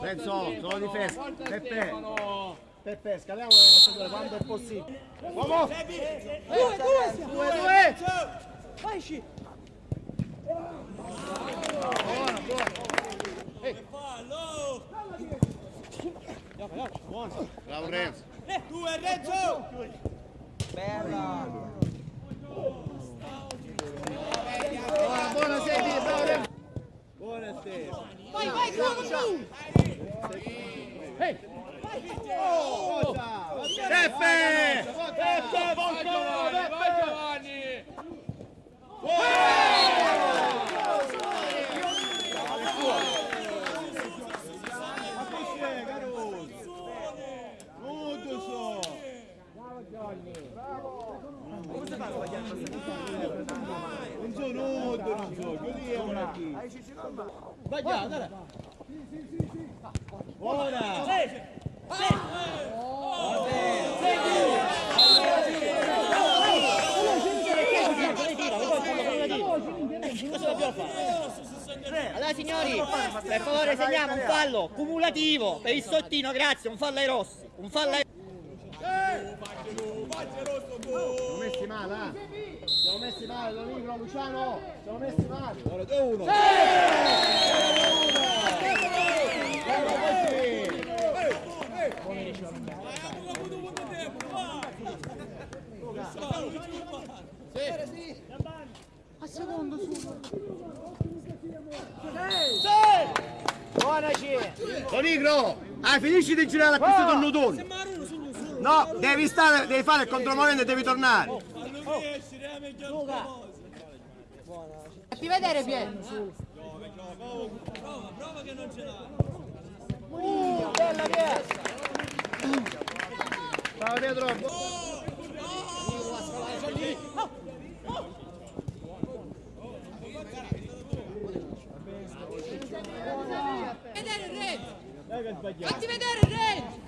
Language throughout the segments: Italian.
Renzo, sono difesa. Peppe. Peppe, scaliamo le nostre due quando è possibile. Uomo! Due, due! Due, due! Vai, sci! Buono, buono. Bravo Renzo. Due, Renzo! Buona, buona, senti, bravo Renzo. Buona Stefano! Vai, vai, chiudo tu! Peppe! Peppe, Giovanni, vai Giovanni! Non nudo, non so, così è una chi. Vai già, dai. Ora! Allora signori, per favore segniamo un fallo cumulativo per il sottino, grazie, un fallo ai rossi, un fallo ai Siamo messi male, eh? Siamo messi male, libro, Luciano! Siamo messi male! Ora 2-1! Lo Nigro! Ah, finisci di girare a questo connotone! No, devi stare, devi fare il contromovente e devi tornare! Fatti vedere, Piero! Ciao dietro! Vedere il Renzo! Fatti vedere il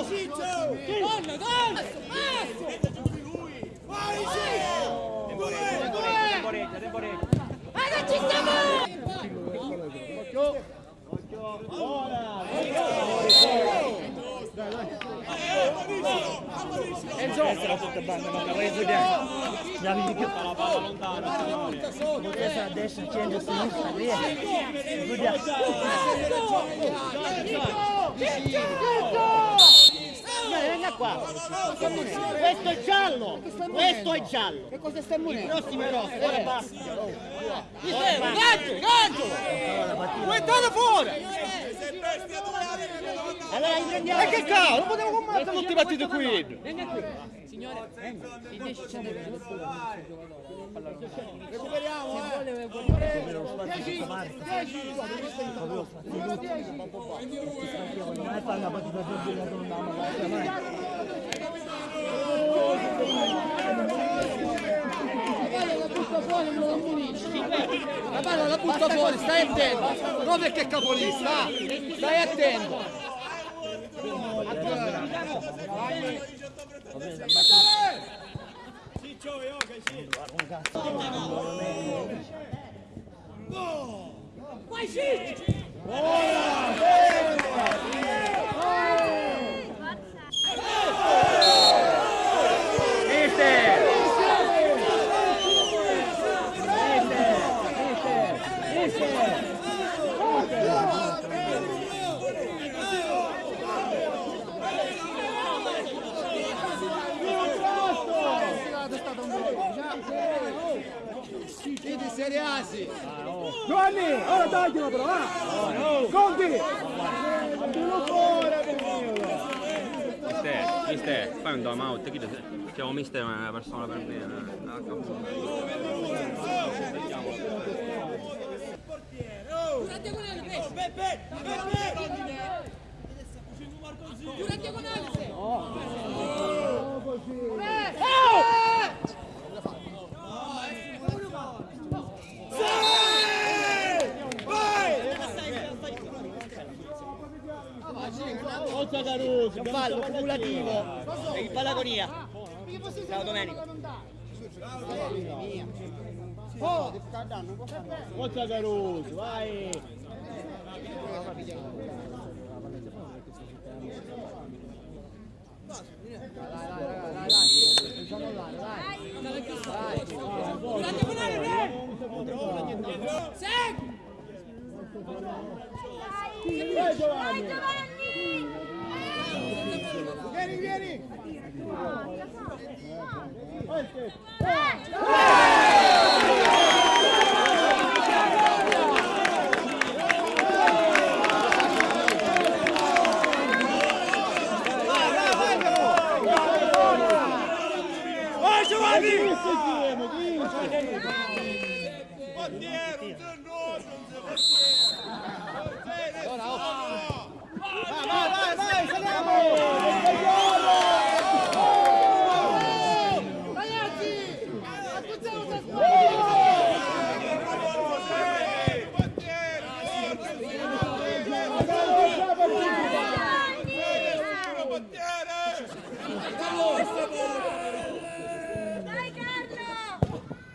uscì! Gol, gol! Ah, non ci stiamo! Essere tutta banda, ma la reso bianco. La vedi più la palla lontana, signori. Questa destra, scende a. Vediamo. Qua. Questo è giallo. Questo è giallo. Che cosa stai Il morendo? prossimo è rosso. Ora basta. Gancio, gancio! Guardate fuori! Allora riprendiamo. E che cavolo, non potevo combattere tutti i partiti qui! Signore, il 10 c'è Recuperiamo, eh! Non è fare una partita mano. La butta fuori, non lo ammonisci! La palla la butta fuori, stai attento! Non perché è capolista, eh. stai attento! Vai, Vai, gente! Bora! Quasi. Giovanni, ora taglialo però, va! Conti! Abbiamo fuori, Mister, mister, fai un dome out, chi te- chiamo mister è una persona per bene. eh, a capo. Giura diagonale, Giura diagonale, se. Fallo cumulativo. E palagonia. Ciao Domenico. Forza Caruso, vai! Giura diagonale, re. Segui. Vai Giovanni! Vieni, vieni! Vai Giovanni! Portiere, Portiere, un nodo, un Vai, vai, vai, saliamo!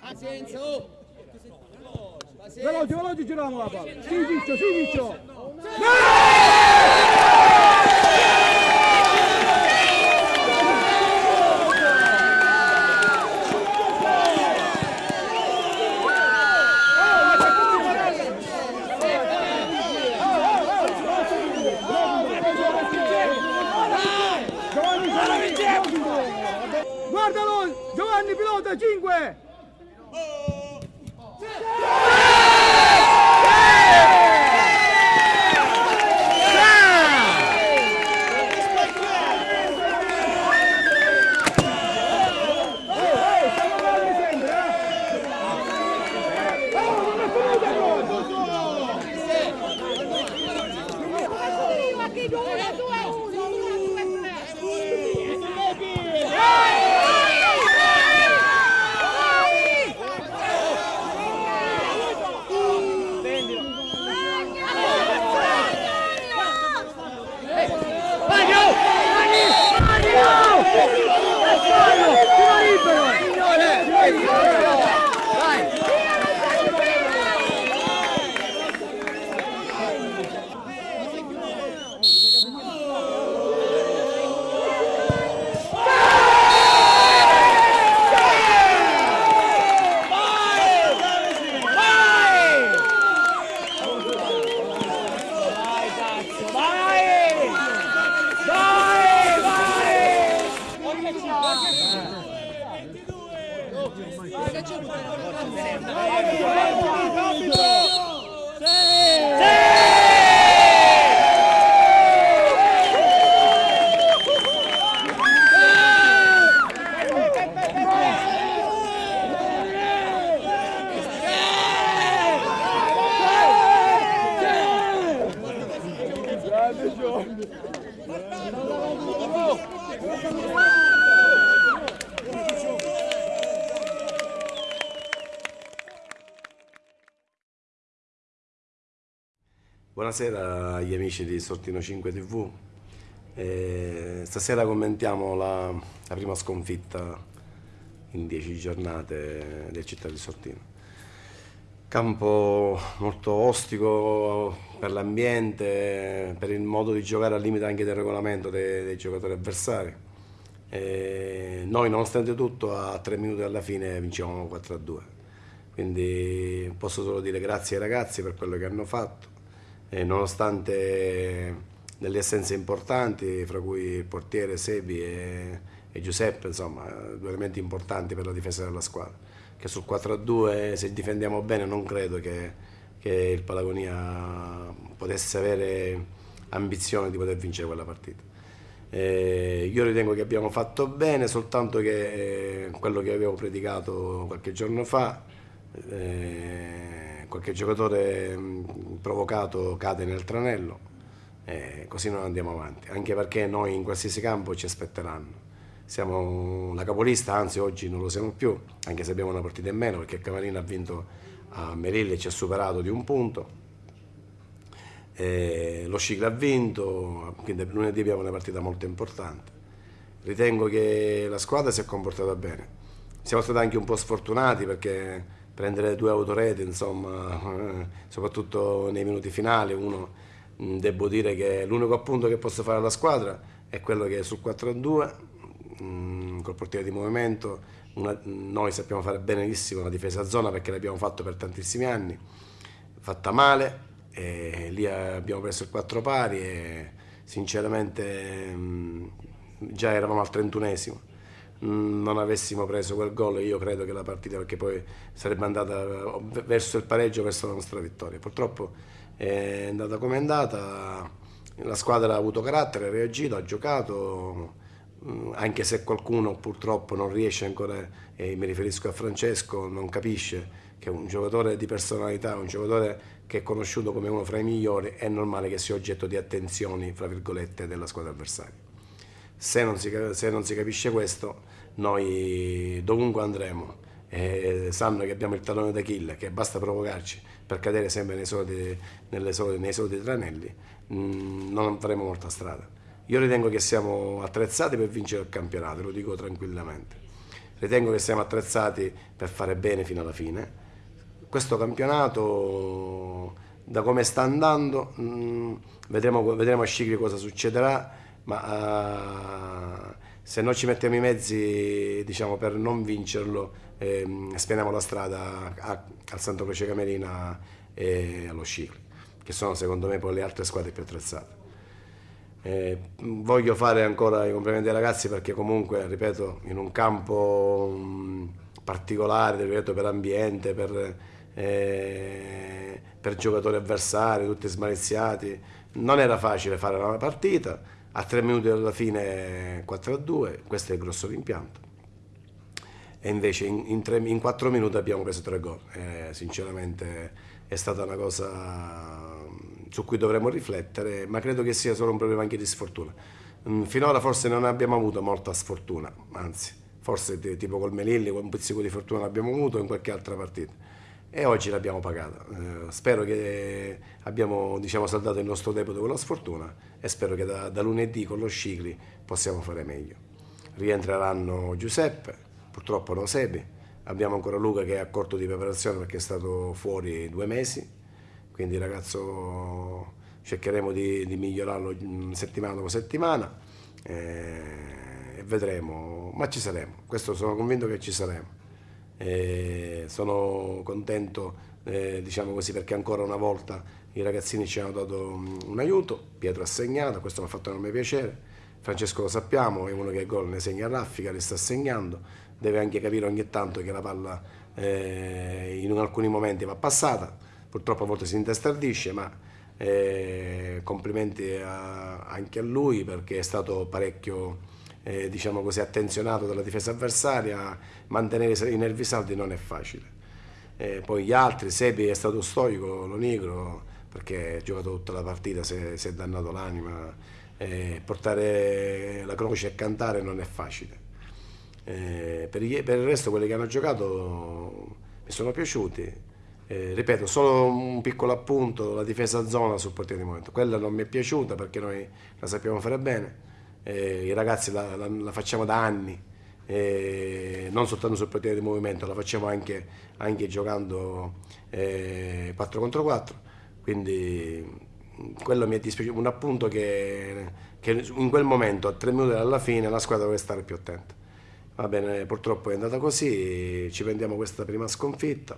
Pazienza, oh. Veloce, veloce, giriamo la palla! Sì, Ciccio, sì, Ciccio! Giovanni, Buonasera agli amici di Sortino 5 TV. Eh, stasera commentiamo la, la prima sconfitta in 10 giornate del città di Sortino. Campo molto ostico per l'ambiente, per il modo di giocare al limite anche del regolamento dei, dei giocatori avversari. Eh, noi nonostante tutto a 3 minuti alla fine vincevamo 4-2. Quindi posso solo dire grazie ai ragazzi per quello che hanno fatto e nonostante delle assenze importanti, fra cui il portiere Sebi e, e Giuseppe, insomma, due elementi importanti per la difesa della squadra. che sul 4-2 se difendiamo bene non credo che, che il Palagonia potesse avere ambizione di poter vincere quella partita. Eh, io ritengo che abbiamo fatto bene, soltanto che eh, quello che avevo predicato qualche giorno fa, eh, qualche giocatore provocato cade nel tranello, eh, così non andiamo avanti, anche perché noi in qualsiasi campo ci aspetteranno. Siamo la capolista, anzi oggi non lo siamo più, anche se abbiamo una partita in meno perché Camarino ha vinto a Merilli e ci ha superato di un punto. Eh, lo Scicla ha vinto, quindi lunedì abbiamo una partita molto importante. Ritengo che la squadra si è comportata bene. Siamo stati anche un po' sfortunati perché prendere due autorete, insomma, eh, soprattutto nei minuti finali, uno mh, devo dire che l'unico appunto che posso fare alla squadra è quello che sul 4-2, mh, col portiere di movimento, una, noi sappiamo fare benissimo la difesa a zona perché l'abbiamo fatto per tantissimi anni, fatta male, lì abbiamo preso il 4 pari e sinceramente mh, già eravamo al 31esimo non avessimo preso quel gol io credo che la partita perché poi sarebbe andata verso il pareggio verso la nostra vittoria. Purtroppo è andata come è andata. La squadra ha avuto carattere ha reagito ha giocato anche se qualcuno purtroppo non riesce ancora e mi riferisco a Francesco non capisce che un giocatore di personalità un giocatore che è conosciuto come uno fra i migliori è normale che sia oggetto di attenzioni fra virgolette della squadra avversaria se non si, se non si capisce questo, noi dovunque andremo eh, sanno che abbiamo il tallone d'Achille, che basta provocarci per cadere sempre nei soliti, soliti, nei soliti tranelli, mh, mm, non faremo molta strada. Io ritengo che siamo attrezzati per vincere il campionato, lo dico tranquillamente. Ritengo che siamo attrezzati per fare bene fino alla fine. Questo campionato, da come sta andando, mh, mm, vedremo, vedremo a Scicli cosa succederà ma uh, se noi ci mettiamo i mezzi diciamo, per non vincerlo, ehm, spianiamo la strada a, al Santo Croce Camerina e allo Scicli, che sono secondo me poi le altre squadre più attrezzate. Eh, voglio fare ancora i complimenti ai ragazzi perché comunque, ripeto, in un campo mh, particolare, ripeto, per ambiente, per, eh, per giocatori avversari, tutti smaliziati, non era facile fare una partita a tre minuti dalla fine 4 a 2, questo è il grosso rimpianto. E invece in, in, tre, in 4 minuti abbiamo preso tre gol. Eh, sinceramente è stata una cosa su cui dovremmo riflettere, ma credo che sia solo un problema anche di sfortuna. Mm, finora forse non abbiamo avuto molta sfortuna, anzi, forse tipo col Melilli un pizzico di fortuna l'abbiamo avuto in qualche altra partita e oggi l'abbiamo pagata. Eh, spero che abbiamo diciamo, saldato il nostro debito con la sfortuna e spero che da, da lunedì con lo Scicli possiamo fare meglio. Rientreranno Giuseppe, purtroppo no Sebi, abbiamo ancora Luca che è a corto di preparazione perché è stato fuori due mesi, quindi ragazzo cercheremo di, di migliorarlo settimana dopo settimana eh, e vedremo, ma ci saremo, questo sono convinto che ci saremo. E sono contento eh, diciamo così, perché ancora una volta i ragazzini ci hanno dato un aiuto, Pietro ha segnato, questo mi ha fatto enorme piacere, Francesco lo sappiamo, è uno che gol ne segna a raffica, li sta segnando, deve anche capire ogni tanto che la palla eh, in alcuni momenti va passata, purtroppo a volte si intestardisce, ma eh, complimenti a, anche a lui perché è stato parecchio eh, diciamo così, attenzionato dalla difesa avversaria, mantenere i nervi saldi non è facile. Eh, poi gli altri, Sepi è stato stoico, lo negro, perché ha giocato tutta la partita, si è, si è dannato l'anima, eh, portare la croce e cantare non è facile. Eh, per, gli, per, il resto quelli che hanno giocato mi sono piaciuti. Eh, ripeto, solo un piccolo appunto, la difesa zona sul portiere di momento. Quella non mi è piaciuta perché noi la sappiamo fare bene eh, i ragazzi la, la, la, facciamo da anni, eh, non soltanto sul potere di movimento, la facciamo anche, anche giocando eh, 4 contro 4, quindi quello mi è dispiaciuto, un appunto che, che, in quel momento, a tre minuti dalla fine, la squadra deve stare più attenta. Va bene, purtroppo è andata così, ci prendiamo questa prima sconfitta,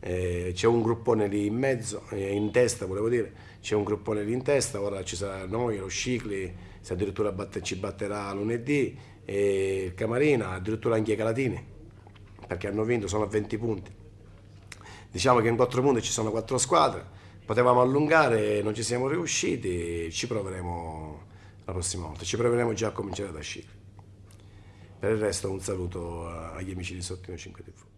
eh, c'è un gruppone lì in mezzo, eh, in testa volevo dire, c'è un gruppone lì in testa, ora ci sarà noi, lo Scicli, se addirittura batte, ci batterà lunedì, e il Camarina, addirittura anche i Calatini, perché hanno vinto, sono a 20 punti. Diciamo che in 4 punti ci sono 4 squadre, potevamo allungare, non ci siamo riusciti, ci proveremo la prossima volta, ci proveremo già a cominciare da Scicli. Per il resto un saluto agli amici di Sottino 5 TV.